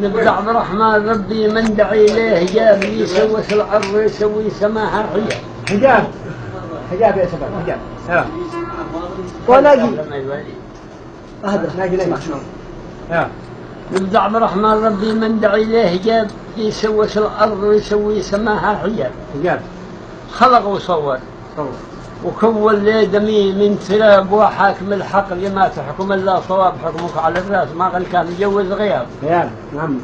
نبي عبد الرحمن ربي من دعي إليه جاب يسوس الأرض ويسوي سماها حجاب حجاب. حجاب يا شباب حجاب. ها وناجي أهدى. ناجي لي معشوم ها. نبي عبد الرحمن ربي من دعي إليه جاب يسوس الأرض ويسوي سماها حجاب حجاب. خلق وصور. صور. وكون لي دمي من تراب وحاكم الحق لما تحكم الا صواب حكمك على الرأس. ما قال كان يجوز غياب. غياب نعم.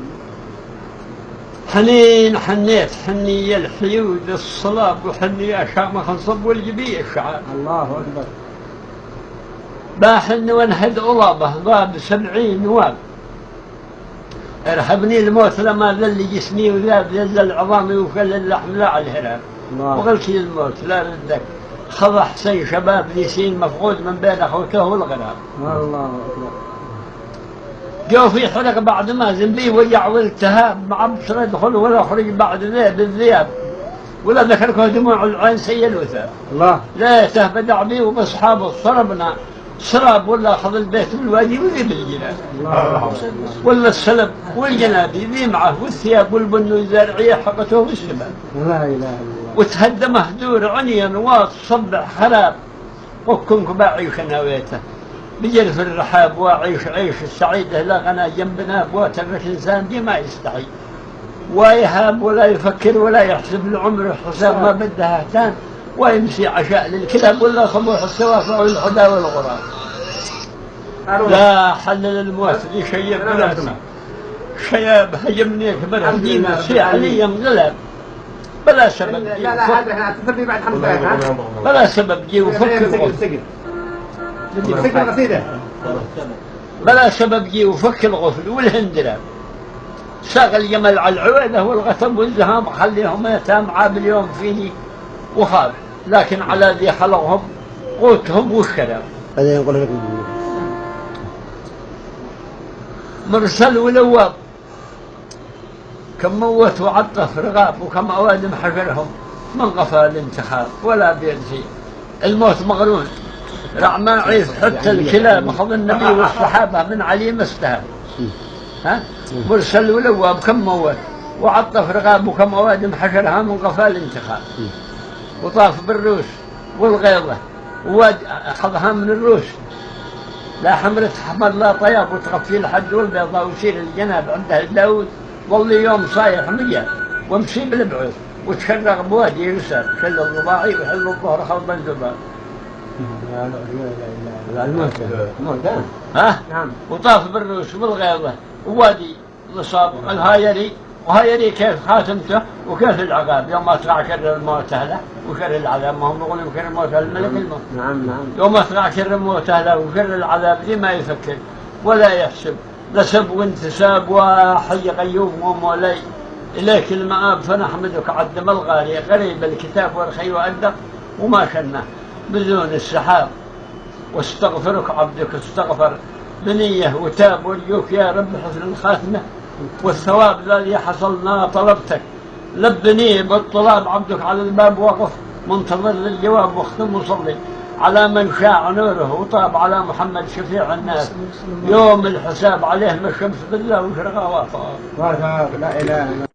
حنين حنيت حني الحيود الصلاب وحني اشاء ما خنصب والجبي الشعار الله أكبر. باحن وانهد ألابه باب سبعين نواب ارهبني الموت لما ذل جسمي وذاب ذل عظامي وفل اللحم لا على الهراب لي الموت لا ردك. خضع حسين شباب ليسين مفقود من بين أخوته والغراب الله أكبر. جو في حلق بعد ما ذنبي وجع والتهاب مع بصر يدخل ولا خرج بعد ذي بالذياب. ولا ذكركم دموع العين سيل وثاب الله. لا تهبد بي وباصحابه صربنا. سراب ولا أخذ البيت بالوادي وذي بالجنان الله. ولا السلب والجنابي ذي معه والثياب والبن والزارعيه حقته والشباب لا إله إلا الله. وتهدى مهدور عني نواط صبع خراب وكنك بعيش نويته. بجرف الرحاب واعيش عيش السعيدة لا غنى جنبنا بواترك انسان دي ما يستحي ويهاب ولا يفكر ولا يحسب العمر حساب ما بدها اهتان ويمشي عشاء للكلاب ولا صبوح السوافع والحدى والغراب. لا حل الموت لي شيب بلادنا شياب هجمني كبر هدينا سيح لي ينقلب بلا سبب. لا جي لا وفك- هذا تثبي بعد خمس دقائق ها؟ بلا سبب. جي وفك الغف سجل سجل سجل قصيدة. بلا سبب. جي وفك الغفل والهندرة ساق الجمل على العويلة والغتم والزهام خليهم يتام عاب اليوم فيني وخاب. لكن على ذي خلقهم قوتهم بعدين يقول لك مرسل ولواب. كم موت وعطف رغاب وكم أوادم حجرهم من غفى الانتخاب ولا بيدفي الموت مغرون رعما عيف حتى الكلاب أخذ النبي والصحابة من علي ما استهاب. ها؟ مرسل ولواب كم موت وعطف رغاب وكم أوادم حجرها من غفى الانتخاب وطاف بالروس والغيضة وواد أخذها من الروس. لا حمرة حمر لا طياب وتغفي الحد والبيضاء ويصير الجناب عنده داود. ظل يوم صايح مية وامشي بالبعوث وتشرق بوادي يسر شل الرباعي وحل الظهر خلط الموت الموت ها؟ نعم. وطاف بالروس والغيضة ووادي نصاب الهايري وهايري كيف خاتمته وكيف العقاب؟ يوم اطلع كر الموت أهله وكر العذاب ما هم يقولون كر الموت الملك الموت. نعم نعم. يوم اطلع كر الموت أهله وكر العذاب ذي ما يفكر؟ ولا يحسب. نسب وانتساب وحي قيوم ومولاي إليك المآب فنحمدك عدم الغالي. غريب الكتاب والخي وأدق وما شنا بدون السحاب. واستغفرك عبدك استغفر. بنية وتاب ورجوك يا رب حسن الخاتمة. والثواب الذي حصلنا طلبتك. لبني بالطلاب عبدك على الباب وقف. منتظر للجواب واختم وصلي. على من شاع نوره وطاب على محمد شفيع الناس. يوم الحساب عليه ما الشمس بالله وشرقها وافقها لا إله إلا